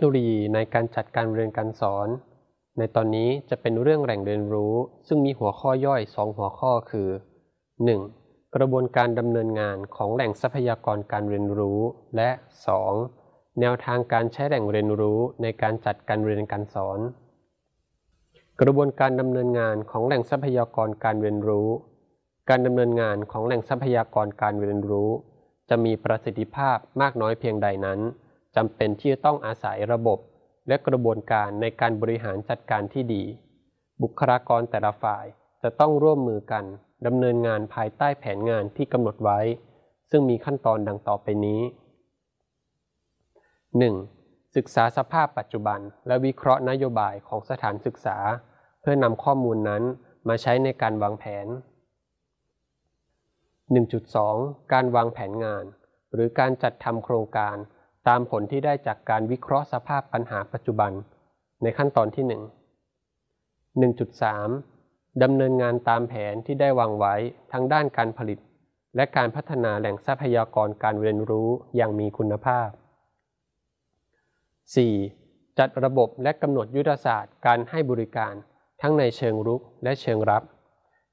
คโนโลยีในการจัดการเรียนการสอน ในตอนนี้จะเป็นเรื่องแหล่งเรียนรู้ ซึ่งมีหัวข้อย่อย 2 หัวข้อคือ 1. กระบวนการดำเนินงานของแหล่งทรัพยากรการเรียนรู้ และ 2. แนวทางการใช้แหล่งเรียนรู้ในการจัดการเรียนการสอน กระบวนการดำเนินงานของแหล่งทรัพยากรการเรียนรู้ การดำเนินงานของแหล่งทรัพยากรการเรียนรู้ จะมีประสิทธิภาพมากน้อยเพียงใดนั้น จำเป็นที่จะต้องอาศัยระบบและกระบวนการในการบริหารจัดการที่ดี บุคลากรแต่ละฝ่ายจะต้องร่วมมือกันดำเนินงานภายใต้แผนงานที่กำหนดไว้ ซึ่งมีขั้นตอนดังต่อไปนี้ 1. ศึกษาสภาพปัจจุบัน และวิเคราะห์นโยบายของสถานศึกษา เพื่อนำข้อมูลนั้นมาใช้ในการวางแผน 1.2 การวางแผนงาน หรือการจัดทำโครงการ ตามผลที่ได้จากการวิเคราะห์สภาพปัญหาปัจจุบันในขั้นตอนที่ 1 1.3 ดำเนินงานตามแผนที่ได้วางไว้ทั้งด้านการผลิต และการพัฒนาแหล่งทรัพยากรการเรียนรู้อย่างมีคุณภาพ 4. จัดระบบและกำหนดยุทธศาสตร์การให้บริการทั้งในเชิงรุกและเชิงรับ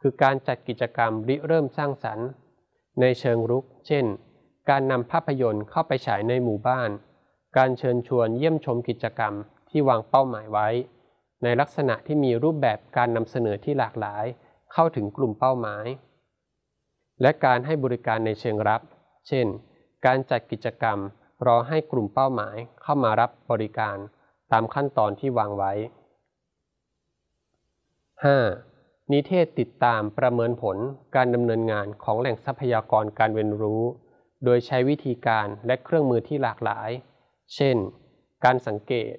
คือการจัดกิจกรรมริเริ่มสร้างสรรค์ ในเชิงรุก เช่น การนำภาพยนตร์เข้าไปฉายในหมู่บ้าน การเชิญชวนเยี่ยมชมกิจกรรมที่วางเป้าหมายไว้ ในลักษณะที่มีรูปแบบการนำเสนอที่หลากหลาย เข้าถึงกลุ่มเป้าหมาย และการให้บริการในเชิงรับ เช่น การจัดกิจกรรมรอให้กลุ่มเป้าหมายเข้ามารับบริการตามขั้นตอนที่วางไว้ 5. นิเทศติดตามประเมินผลการดำเนินงานของแหล่งทรัพยากรการเรียนรู้ โดยใช้วิธีการและเครื่องมือที่หลากหลาย เช่น การสังเกต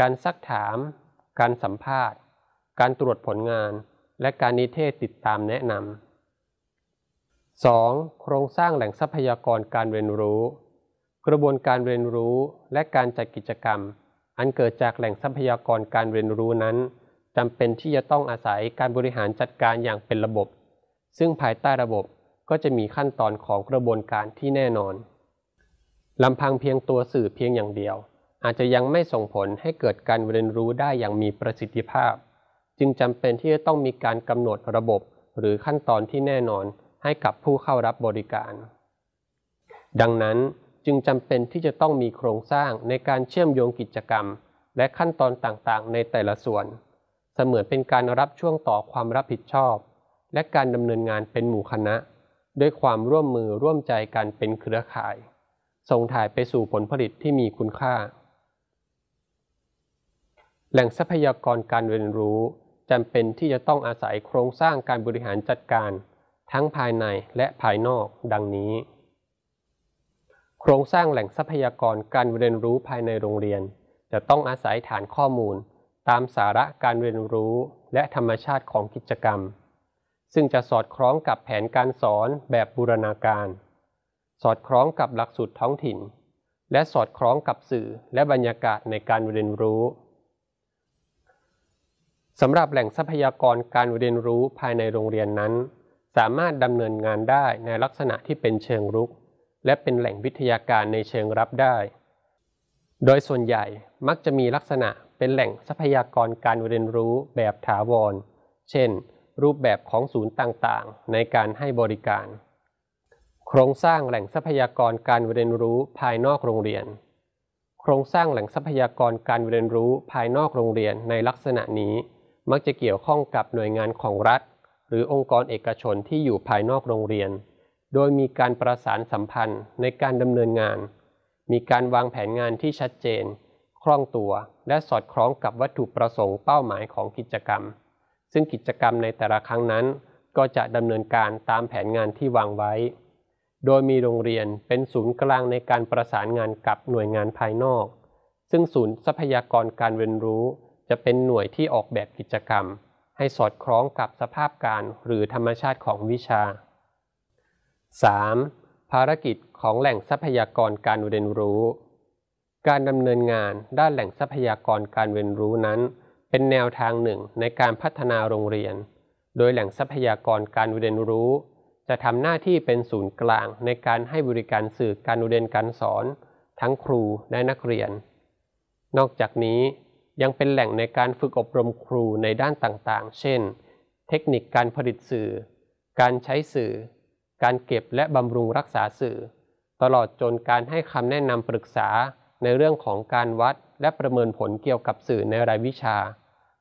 การซักถาม การสัมภาษณ์ การตรวจผลงาน และการนิเทศติดตามแนะนำ 2. โครงสร้างแหล่งทรัพยากรการเรียนรู้ กระบวนการเรียนรู้และการจัดกิจกรรม อันเกิดจากแหล่งทรัพยากรการเรียนรู้นั้นจำเป็นที่จะต้องอาศัยการบริหารจัดการอย่างเป็นระบบ ซึ่งภายใต้ระบบ ก็จะมีขั้นตอนของกระบวนการที่แน่นอนลำพังเพียงตัวสื่อเพียงอย่างเดียว อาจจะยังไม่ส่งผลให้เกิดการเรียนรู้ได้อย่างมีประสิทธิภาพ จึงจำเป็นที่จะต้องมีการกำหนดระบบ หรือขั้นตอนที่แน่นอนให้กับผู้เข้ารับบริการ ดังนั้นจึงจำเป็นที่จะต้องมีโครงสร้างในการเชื่อมโยงกิจกรรม และขั้นตอนต่างๆ ในแต่ละส่วน เสมือนเป็นการรับช่วงต่อความรับผิดชอบ และการดำเนินงานเป็นหมู่คณะ ด้วยความร่วมมือร่วมใจกันเป็นเครือข่าย ส่งถ่ายไปสู่ผลผลิตที่มีคุณค่า แหล่งทรัพยากรการเรียนรู้จำเป็นที่จะต้องอาศัยโครงสร้างการบริหารจัดการ ทั้งภายในและภายนอกดังนี้ โครงสร้างแหล่งทรัพยากรการเรียนรู้ภายในโรงเรียน จะต้องอาศัยฐานข้อมูล ตามสาระการเรียนรู้และธรรมชาติของกิจกรรม ซึ่งจะสอดคล้องกับแผนการสอนแบบบูรณาการ สอดคล้องกับหลักสูตรท้องถิ่น และสอดคล้องกับสื่อและบรรยากาศในการเรียนรู้สำหรับแหล่งทรัพยากรการเรียนรู้ภายในโรงเรียนนั้น สามารถดำเนินงานได้ในลักษณะที่เป็นเชิงรุก และเป็นแหล่งวิทยาการในเชิงรับได้ โดยส่วนใหญ่มักจะมีลักษณะเป็นแหล่งทรัพยากรการเรียนรู้แบบถาวร เช่น รูปแบบของศูนย์ต่างๆ ในการให้บริการ โครงสร้างแหล่งทรัพยากรการเรียนรู้ภายนอกโรงเรียน โครงสร้างแหล่งทรัพยากรการเรียนรู้ภายนอกโรงเรียนในลักษณะนี้ มักจะเกี่ยวข้องกับหน่วยงานของรัฐ หรือองค์กรเอกชนที่อยู่ภายนอกโรงเรียน โดยมีการประสานสัมพันธ์ในการดำเนินงาน มีการวางแผนงานที่ชัดเจน คล่องตัว และสอดคล้องกับวัตถุประสงค์เป้าหมายของกิจกรรม ซึ่งกิจกรรมในแต่ละครั้งนั้น ก็จะดำเนินการตามแผนงานที่วางไว้ โดยมีโรงเรียนเป็นศูนย์กลางในการประสานงานกับหน่วยงานภายนอก ซึ่งศูนย์ทรัพยากรการเรียนรู้ จะเป็นหน่วยที่ออกแบบกิจกรรม ให้สอดคล้องกับสภาพการหรือธรรมชาติของวิชา 3. ภารกิจของแหล่งทรัพยากรการเรียนรู้ การดำเนินงานด้านแหล่งทรัพยากรการเรียนรู้นั้น เป็นแนวทางหนึ่งในการพัฒนาโรงเรียน โดยแหล่งทรัพยากรการเรียนรู้ จะทำหน้าที่เป็นศูนย์กลางในการให้บริการสื่อการเรียนการสอน ทั้งครูและนักเรียน นอกจากนี้ยังเป็นแหล่งในการฝึกอบรมครูในด้านต่างๆ เช่น เทคนิคการผลิตสื่อ การใช้สื่อ การเก็บและบำรุงรักษาสื่อ ตลอดจนการให้คำแนะนำปรึกษาในเรื่องของการวัดและประเมินผลเกี่ยวกับสื่อในรายวิชา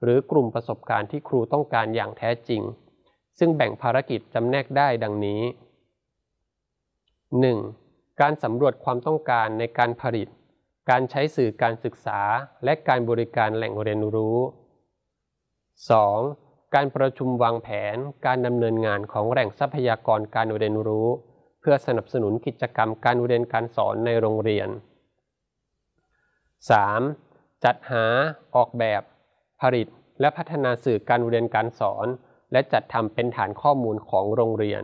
หรือกลุ่มประสบการณ์ที่ครูต้องการอย่างแท้จริง ซึ่งแบ่งภารกิจจำแนกได้ดังนี้ 1. การสำรวจความต้องการในการผลิต การใช้สื่อการศึกษา และการบริการแหล่งเรียนรู้ 2. การประชุมวางแผน การดำเนินงานของแหล่งทรัพยากรการเรียนรู้ เพื่อสนับสนุนกิจกรรมการเรียนการสอนในโรงเรียน 3. จัดหาออกแบบ ผลิตและพัฒนาสื่อการเรียนการสอน และจัดทำเป็นฐานข้อมูลของโรงเรียน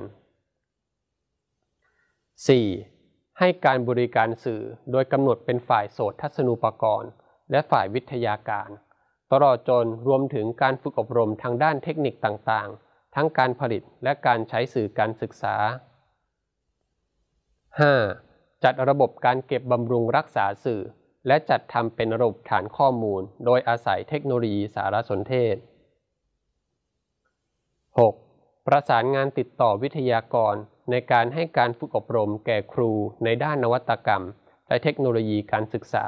4. ให้การบริการสื่อโดยกำหนดเป็นฝ่ายโสตทัศนูปกรณ์ และฝ่ายวิทยาการ ตลอดจนรวมถึงการฝึกอบรมทางด้านเทคนิคต่างๆ ทั้งการผลิตและการใช้สื่อการศึกษา 5. จัดระบบการเก็บบำรุงรักษาสื่อ และจัดทำเป็นระบบฐานข้อมูล โดยอาศัยเทคโนโลยีสารสนเทศ 6. ประสานงานติดต่อวิทยากร ในการให้การฝึกอบรมแก่ครูในด้านนวัตกรรม และเทคโนโลยีการศึกษา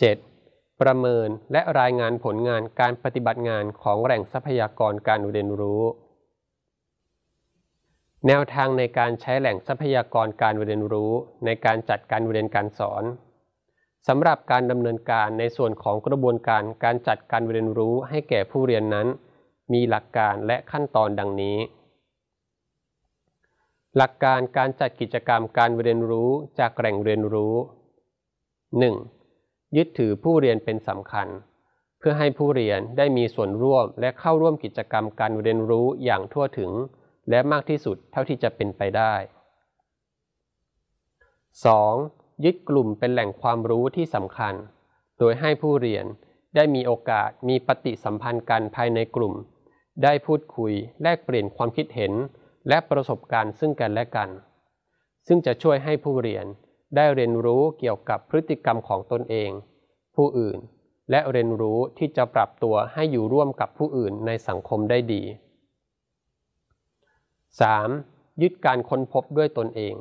7. ประเมินและรายงานผลงานการปฏิบัติงานของแหล่งทรัพยากรการเรียนรู้ แนวทางในการใช้แหล่งทรัพยากรการเรียนรู้ ในการจัดการเรียนการสอนสำหรับการดำเนินการในส่วนของกระบวนการการจัดการเรียนรู้ให้แก่ผู้เรียนนั้น มีหลักการและขั้นตอนดังนี้ หลักการการจัดกิจกรรมการเรียนรู้จากแหล่งเรียนรู้ 1. ยึดถือผู้เรียนเป็นสำคัญ เพื่อให้ผู้เรียนได้มีส่วนร่วมและเข้าร่วมกิจกรรมการเรียนรู้อย่างทั่วถึง และมากที่สุดเท่าที่จะเป็นไปได้ 2. ยึดกลุ่มเป็นแหล่งความรู้ที่สำคัญ โดยให้ผู้เรียนได้มีโอกาสมีปฏิสัมพันธ์กันภายในกลุ่ม ได้พูดคุยแลกเปลี่ยนความคิดเห็น และประสบการณ์ซึ่งกันและกัน ซึ่งจะช่วยให้ผู้เรียนได้เรียนรู้เกี่ยวกับพฤติกรรมของตนเอง ผู้อื่น และเรียนรู้ที่จะปรับตัวให้อยู่ร่วมกับผู้อื่นในสังคมได้ดี 3. ยึดการค้นพบด้วยตนเอง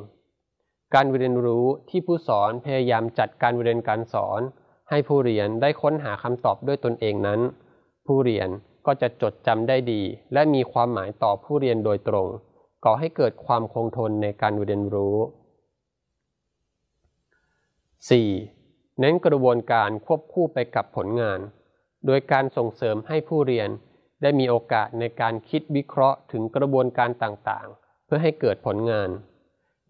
การเรียนรู้ที่ผู้สอนพยายามจัดการเรียนการสอน ให้ผู้เรียนได้ค้นหาคำตอบด้วยตนเองนั้น ผู้เรียนก็จะจดจำได้ดี และมีความหมายต่อผู้เรียนโดยตรง ก่อให้เกิดความคงทนในการเรียนรู้ 4. เน้นกระบวนการควบคู่ไปกับผลงาน โดยการส่งเสริมให้ผู้เรียน ได้มีโอกาสในการคิดวิเคราะห์ถึงกระบวนการต่างๆ เพื่อให้เกิดผลงาน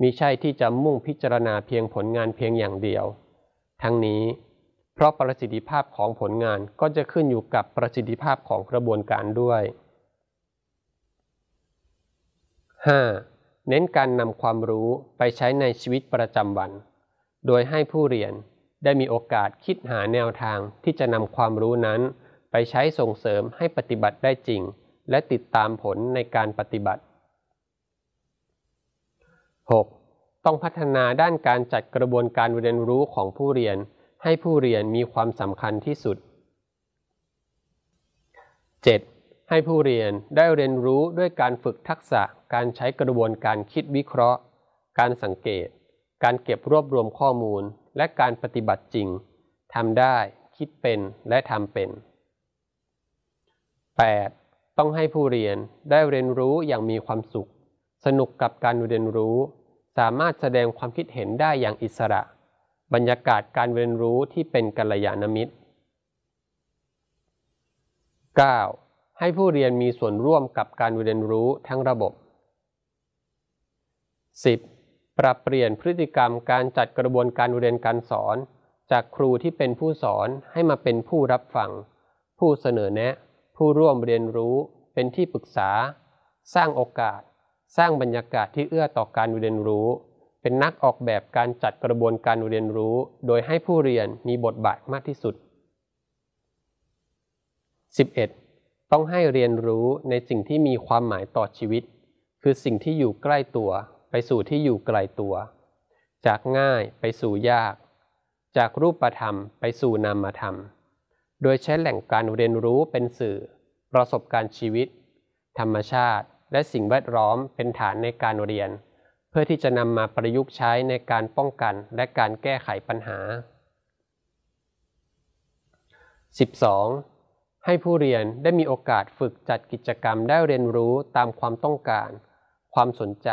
มิใช่ที่จะมุ่งพิจารณาเพียงผลงานเพียงอย่างเดียว ทั้งนี้ เพราะประสิทธิภาพของผลงานก็จะขึ้นอยู่กับประสิทธิภาพของกระบวนการด้วย 5. เน้นการนำความรู้ไปใช้ในชีวิตประจำวัน โดยให้ผู้เรียนได้มีโอกาสคิดหาแนวทางที่จะนำความรู้นั้น ไปใช้ส่งเสริมให้ปฏิบัติได้จริง และติดตามผลในการปฏิบัติ 6. ต้องพัฒนาด้านการจัดกระบวนการเรียนรู้ของผู้เรียน ให้ผู้เรียนมีความสำคัญที่สุด 7. ให้ผู้เรียนได้เรียนรู้ด้วยการฝึกทักษะการใช้กระบวนการคิดวิเคราะห์ การสังเกต การเก็บรวบรวมข้อมูล และการปฏิบัติจริงทำได้ คิดเป็นและทำเป็น 8. ต้องให้ผู้เรียนได้เรียนรู้อย่างมีความสุข สนุกกับการเรียนรู้ สามารถแสดงความคิดเห็นได้อย่างอิสระ บรรยากาศการเรียนรู้ที่เป็นกัลยาณมิตร 9. ให้ผู้เรียนมีส่วนร่วมกับการเรียนรู้ทั้งระบบ 10. ปรับเปลี่ยนพฤติกรรมการจัดกระบวนการเรียนการสอน จากครูที่เป็นผู้สอนให้มาเป็นผู้รับฟัง ผู้เสนอแนะ ผู้ร่วมเรียนรู้เป็นที่ปรึกษา สร้างโอกาส สร้างบรรยากาศที่เอื้อต่อการเรียนรู้ เป็นนักออกแบบการจัดกระบวนการเรียนรู้ โดยให้ผู้เรียนมีบทบาทมากที่สุด 11. ต้องให้เรียนรู้ในสิ่งที่มีความหมายต่อชีวิต คือสิ่งที่อยู่ใกล้ตัว ไปสู่ที่อยู่ไกลตัว จากง่ายไปสู่ยาก จากรูปธรรมไปสู่นามธรรม โดยใช้แหล่งการเรียนรู้เป็นสื่อ ประสบการณ์ชีวิต ธรรมชาติ และสิ่งแวดล้อมเป็นฐานในการเรียน เพื่อที่จะนำมาประยุกต์ใช้ในการป้องกันและการแก้ไขปัญหา 12. ให้ผู้เรียนได้มีโอกาสฝึกจัดกิจกรรมได้เรียนรู้ตามความต้องการ ความสนใจ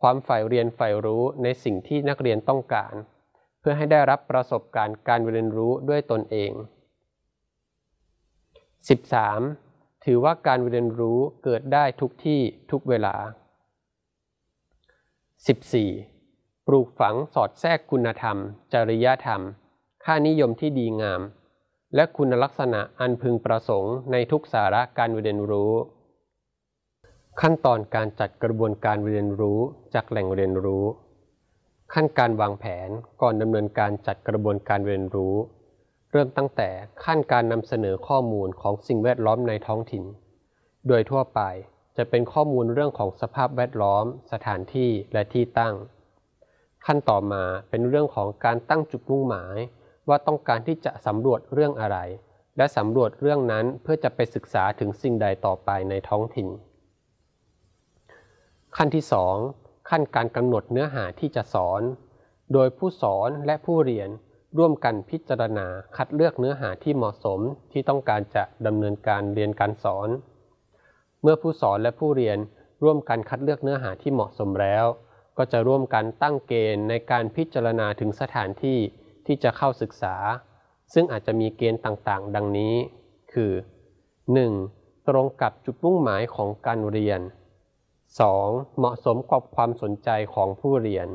ความใฝ่เรียนใฝ่รู้ในสิ่งที่นักเรียนต้องการ เพื่อให้ได้รับประสบการณ์การเรียนรู้ด้วยตนเอง 13. ถือว่าการเรียนรู้เกิดได้ทุกที่ทุกเวลา 14. ปลูกฝังสอดแทรกคุณธรรม จริยธรรม ค่านิยมที่ดีงาม และคุณลักษณะอันพึงประสงค์ในทุกสาระการเรียนรู้ ขั้นตอนการจัดกระบวนการเรียนรู้จากแหล่งเรียนรู้ ขั้นการวางแผนก่อนดำเนินการจัดกระบวนการเรียนรู้ เริ่มตั้งแต่ขั้นการนำเสนอข้อมูลของสิ่งแวดล้อมในท้องถิ่น โดยทั่วไปจะเป็นข้อมูลเรื่องของสภาพแวดล้อม สถานที่และที่ตั้ง ขั้นต่อมาเป็นเรื่องของการตั้งจุดมุ่งหมาย ว่าต้องการที่จะสำรวจเรื่องอะไร และสำรวจเรื่องนั้นเพื่อจะไปศึกษาถึงสิ่งใดต่อไปในท้องถิ่น ขั้นที่ 2 ขั้นการกำหนดเนื้อหาที่จะสอน โดยผู้สอนและผู้เรียน ร่วมกันพิจารณาคัดเลือกเนื้อหาที่เหมาะสมที่ต้องการจะดำเนินการเรียนการสอน เมื่อผู้สอนและผู้เรียนร่วมกันคัดเลือกเนื้อหาที่เหมาะสมแล้ว ก็จะร่วมกันตั้งเกณฑ์ในการพิจารณาถึงสถานที่ที่จะเข้าศึกษา ซึ่งอาจจะมีเกณฑ์ต่างๆ ดังนี้ คือ 1. ตรงกับจุดมุ่งหมายของการเรียน 2. เหมาะสมกับความสนใจของผู้เรียน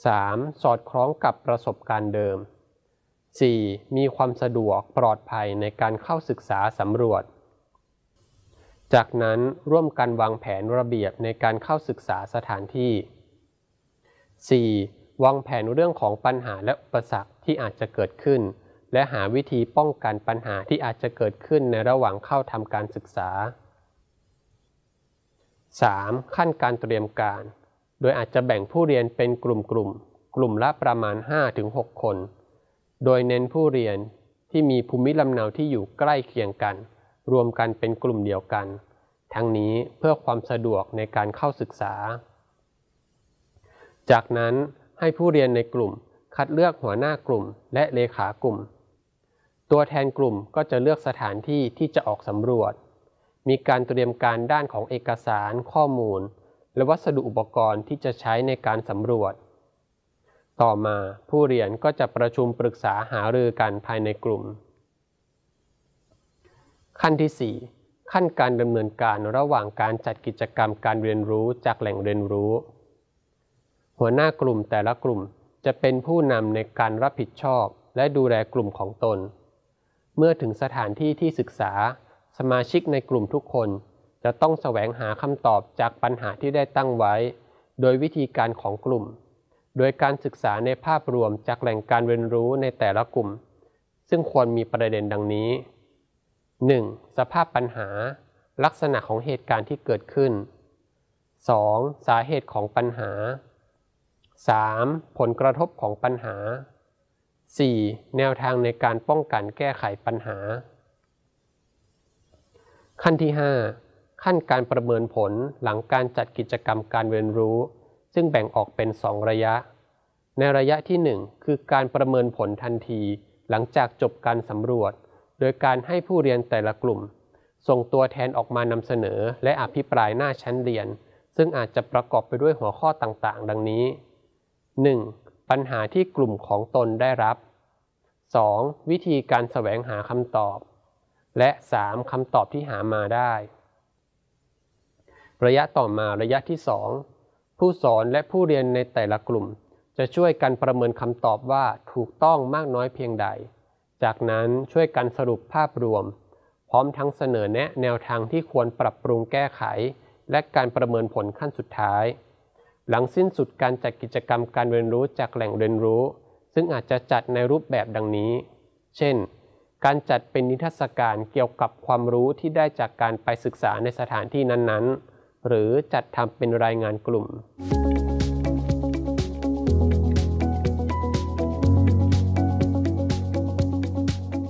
3. สอดคล้องกับประสบการณ์เดิม 4. มีความสะดวกปลอดภัยในการเข้าศึกษาสำรวจ จากนั้นร่วมกันวางแผนระเบียบในการเข้าศึกษาสถานที่ 4. วางแผนเรื่องของปัญหาและอุปสรรคที่อาจจะเกิดขึ้น และหาวิธีป้องกันปัญหาที่อาจจะเกิดขึ้นในระหว่างเข้าทำการศึกษา 3. ขั้นการเตรียมการ โดยอาจจะแบ่งผู้เรียนเป็นกลุ่มๆกลุ่มกลุ่มละประมาณ 5-6 คน โดยเน้นผู้เรียนที่มีภูมิลำเนาที่อยู่ใกล้เคียงกัน รวมกันเป็นกลุ่มเดียวกัน ทั้งนี้เพื่อความสะดวกในการเข้าศึกษา จากนั้นให้ผู้เรียนในกลุ่มคัดเลือกหัวหน้ากลุ่มและเลขากลุ่ม ตัวแทนกลุ่มก็จะเลือกสถานที่ที่จะออกสำรวจ มีการเตรียมการด้านของเอกสารข้อมูล และวัสดุอุปกรณ์ที่จะใช้ในการสำรวจ ต่อมาผู้เรียนก็จะประชุมปรึกษาหารือกันภายในกลุ่ม ขั้นที่ 4 ขั้นการดำเนินการระหว่างการจัดกิจกรรมการเรียนรู้จากแหล่งเรียนรู้ หัวหน้ากลุ่มแต่ละกลุ่มจะเป็นผู้นำในการรับผิดชอบและดูแลกลุ่มของตน เมื่อถึงสถานที่ที่ศึกษา สมาชิกในกลุ่มทุกคน จะต้องแสวงหาคำตอบจากปัญหาที่ได้ตั้งไว้ โดยวิธีการของกลุ่ม โดยการศึกษาในภาพรวมจากแหล่งการเรียนรู้ในแต่ละกลุ่ม ซึ่งควรมีประเด็นดังนี้ 1. สภาพปัญหา ลักษณะของเหตุการณ์ที่เกิดขึ้น 2. สาเหตุของปัญหา 3. ผลกระทบของปัญหา 4. แนวทางในการป้องกันแก้ไขปัญหา ขั้นที่ 5 ขั้นการประเมินผลหลังการจัดกิจกรรมการเรียนรู้ ซึ่งแบ่งออกเป็น 2 ระยะ ในระยะที่ 1 คือการประเมินผลทันที หลังจากจบการสำรวจ โดยการให้ผู้เรียนแต่ละกลุ่ม ส่งตัวแทนออกมานำเสนอ และอภิปรายหน้าชั้นเรียน ซึ่งอาจจะประกอบไปด้วยหัวข้อต่างๆ ดังนี้ 1. ปัญหาที่กลุ่มของตนได้รับ 2. วิธีการแสวงหาคำตอบ และ 3. คำตอบที่หามาได้ ระยะต่อมาระยะที่ 2 ผู้สอนและผู้เรียนในแต่ละกลุ่ม จะช่วยกันประเมินคำตอบว่าถูกต้องมากน้อยเพียงใด จากนั้นช่วยกันสรุปภาพรวม พร้อมทั้งเสนอแนะแนวทางที่ควรปรับปรุงแก้ไข และการประเมินผลขั้นสุดท้าย หลังสิ้นสุดการจัดกิจกรรมการเรียนรู้จากแหล่งเรียนรู้ ซึ่งอาจจะจัดในรูปแบบดังนี้ เช่นการจัดเป็นนิทรรศการเกี่ยวกับความรู้ที่ได้จากการไปศึกษาในสถานที่นั้นๆ หรือจัดทำเป็นรายงานกลุ่ม